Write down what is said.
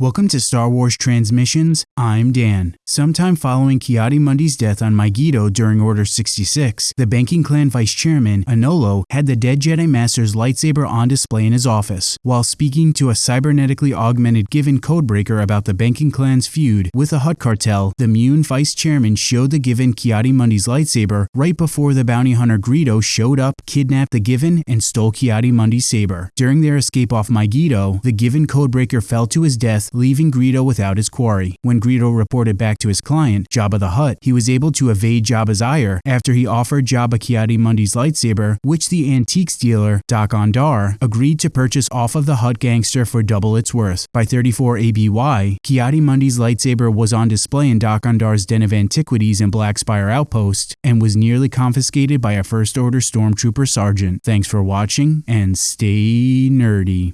Welcome to Star Wars Transmissions. I'm Dan. Sometime following Ki-Adi-Mundi's death on Mygeeto during Order 66, the banking clan vice chairman, Anolo, had the dead Jedi Master's lightsaber on display in his office. While speaking to a cybernetically augmented Givin codebreaker about the banking clan's feud with the Hutt cartel, the Muun vice chairman showed the Givin Ki-Adi-Mundi's lightsaber right before the bounty hunter Greedo showed up, kidnapped the Givin, and stole Ki-Adi-Mundi's saber. During their escape off Mygeeto, the Givin codebreaker fell to his death, leaving Greedo without his quarry. When Greedo reported back to his client, Jabba the Hutt, he was able to evade Jabba's ire after he offered Jabba Ki-Adi-Mundi's lightsaber, which the antiques dealer, Dok-Ondar, agreed to purchase off of the Hutt gangster for double its worth. By 34 ABY, Ki-Adi-Mundi's lightsaber was on display in Dok-Ondar's Den of Antiquities in Black Spire Outpost and was nearly confiscated by a First Order Stormtrooper sergeant. Thanks for watching and stay nerdy.